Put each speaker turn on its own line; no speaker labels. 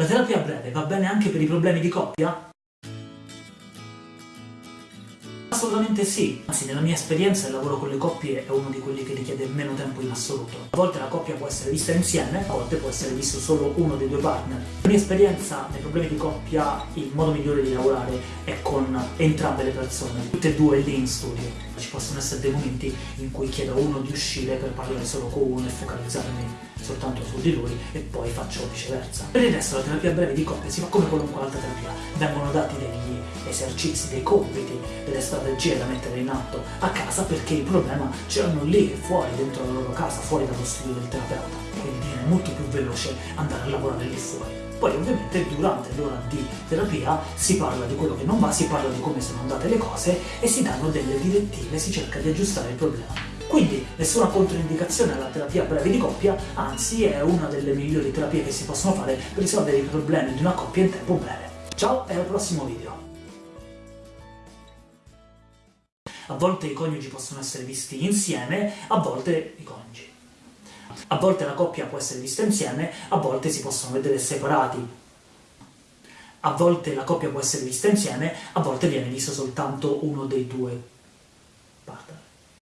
La terapia breve va bene anche per i problemi di coppia? Assolutamente sì, anzi nella mia esperienza il lavoro con le coppie è uno di quelli che richiede meno tempo in assoluto. A volte la coppia può essere vista insieme, a volte può essere visto solo uno dei due partner. Nella mia esperienza, nei problemi di coppia, il modo migliore di lavorare è con entrambe le persone, tutte e due lì in studio. Ci possono essere dei momenti in cui chiedo a uno di uscire per parlare solo con uno e focalizzarmi soltanto su di lui e poi faccio viceversa. Per il resto la terapia breve di coppia si fa come qualunque altra terapia, vengono dati degli esercizi, dei compiti, delle strategie da mettere in atto a casa perché il problema ce l'hanno lì fuori, dentro la loro casa, fuori dallo studio del terapeuta. Veloce andare a lavorare lì fuori. Poi ovviamente durante l'ora di terapia si parla di quello che non va, si parla di come sono andate le cose e si danno delle direttive, si cerca di aggiustare il problema. Quindi nessuna controindicazione alla terapia breve di coppia, anzi è una delle migliori terapie che si possono fare per risolvere i problemi di una coppia in tempo breve. Ciao e al prossimo video! A volte i coniugi possono essere visti insieme, a volte i coniugi. A volte la coppia può essere vista insieme, a volte si possono vedere separati. A volte la coppia può essere vista insieme, a volte viene visto soltanto uno dei due partner.